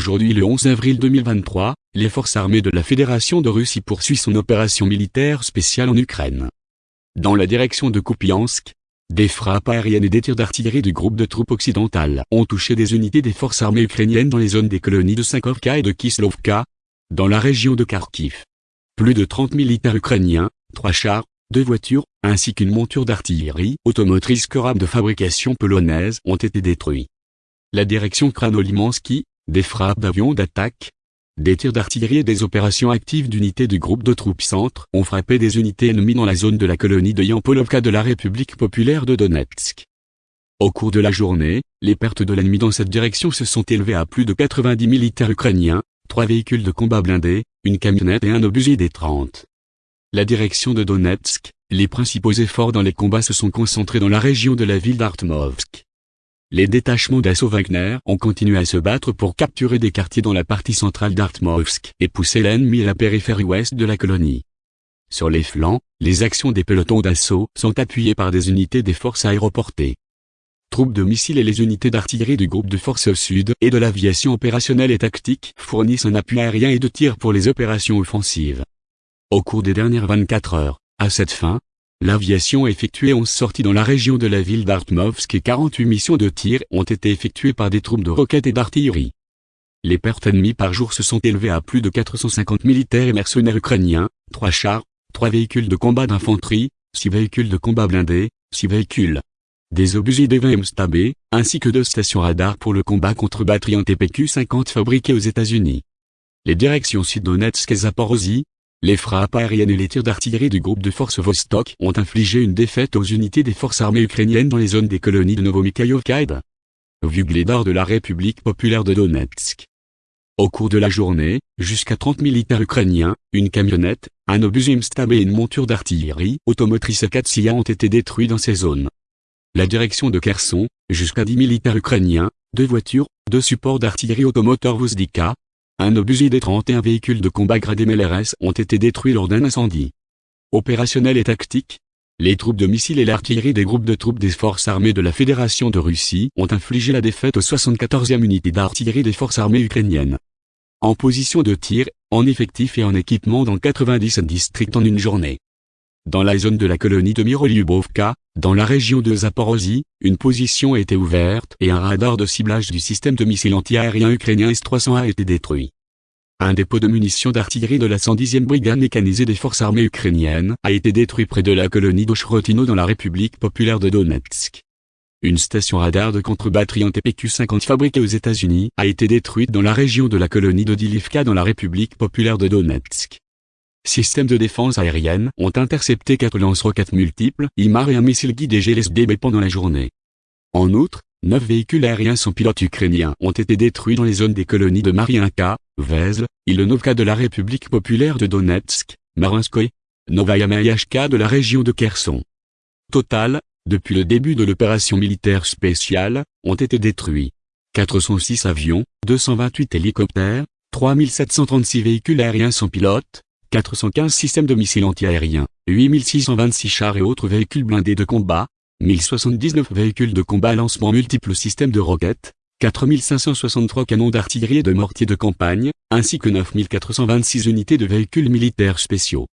Aujourd'hui le 11 avril 2023, les forces armées de la Fédération de Russie poursuivent son opération militaire spéciale en Ukraine. Dans la direction de Kupiansk, des frappes aériennes et des tirs d'artillerie du groupe de troupes occidentales ont touché des unités des forces armées ukrainiennes dans les zones des colonies de Sankovka et de Kislovka, dans la région de Kharkiv. Plus de 30 militaires ukrainiens, trois chars, deux voitures, ainsi qu'une monture d'artillerie automotrice Korab de fabrication polonaise ont été détruits. La direction Kranolimansky, des frappes d'avions d'attaque, des tirs d'artillerie et des opérations actives d'unités du groupe de troupes centre ont frappé des unités ennemies dans la zone de la colonie de Yampolovka de la République populaire de Donetsk. Au cours de la journée, les pertes de l'ennemi dans cette direction se sont élevées à plus de 90 militaires ukrainiens, trois véhicules de combat blindés, une camionnette et un obusier des 30. La direction de Donetsk, les principaux efforts dans les combats se sont concentrés dans la région de la ville d'Artmovsk. Les détachements d'assaut Wagner ont continué à se battre pour capturer des quartiers dans la partie centrale d'Artmovsk et pousser l'ennemi à la périphérie ouest de la colonie. Sur les flancs, les actions des pelotons d'assaut sont appuyées par des unités des forces aéroportées. Troupes de missiles et les unités d'artillerie du groupe de forces sud et de l'aviation opérationnelle et tactique fournissent un appui aérien et de tir pour les opérations offensives. Au cours des dernières 24 heures, à cette fin, L'aviation a effectué 11 sorties dans la région de la ville d'Artmovsk et 48 missions de tir ont été effectuées par des troupes de roquettes et d'artillerie. Les pertes ennemies par jour se sont élevées à plus de 450 militaires et mercenaires ukrainiens, 3 chars, 3 véhicules de combat d'infanterie, 6 véhicules de combat blindés, 6 véhicules, des obusiers des 20 MSTAB, ainsi que deux stations radar pour le combat contre batteries en TPQ-50 fabriquées aux États-Unis. Les directions Sud-Donetsk et Zaporozhye, les frappes aériennes et les tirs d'artillerie du groupe de forces Vostok ont infligé une défaite aux unités des forces armées ukrainiennes dans les zones des colonies de Novomikhaïovka Vugledar de la République populaire de Donetsk. Au cours de la journée, jusqu'à 30 militaires ukrainiens, une camionnette, un obus Stab et une monture d'artillerie automotrice Katsia ont été détruits dans ces zones. La direction de Kherson, jusqu'à 10 militaires ukrainiens, deux voitures, deux supports d'artillerie automoteur Vozdika, un obusier des 31 véhicules de combat gradés MLRS ont été détruits lors d'un incendie. Opérationnel et tactique, les troupes de missiles et l'artillerie des groupes de troupes des forces armées de la Fédération de Russie ont infligé la défaite aux 74e unités d'artillerie des forces armées ukrainiennes. En position de tir, en effectif et en équipement dans 97 districts en une journée. Dans la zone de la colonie de Mirolyubovka, dans la région de Zaporozhye, une position a été ouverte et un radar de ciblage du système de missiles anti-aériens ukrainien S-300 a été détruit. Un dépôt de munitions d'artillerie de la 110e brigade mécanisée des forces armées ukrainiennes a été détruit près de la colonie d'Ochrotino dans la République populaire de Donetsk. Une station radar de contre-batterie en TPQ-50 fabriquée aux États-Unis a été détruite dans la région de la colonie d'Odilivka dans la République populaire de Donetsk systèmes de défense aérienne ont intercepté quatre lance-roquettes multiples, IMAR et un missile guidé GLSDB pendant la journée. En outre, neuf véhicules aériens sans pilote ukrainiens ont été détruits dans les zones des colonies de Mariinka, Vezl, Ilonovka de la République populaire de Donetsk, Marinskoye, Novaya de la région de Kherson. Total, depuis le début de l'opération militaire spéciale, ont été détruits 406 avions, 228 hélicoptères, 3736 véhicules aériens sans pilote, 415 systèmes de missiles antiaériens, 8626 chars et autres véhicules blindés de combat, 1079 véhicules de combat à lancement multiples systèmes de roquettes, 4563 canons d'artillerie et de mortiers de campagne, ainsi que 9426 unités de véhicules militaires spéciaux.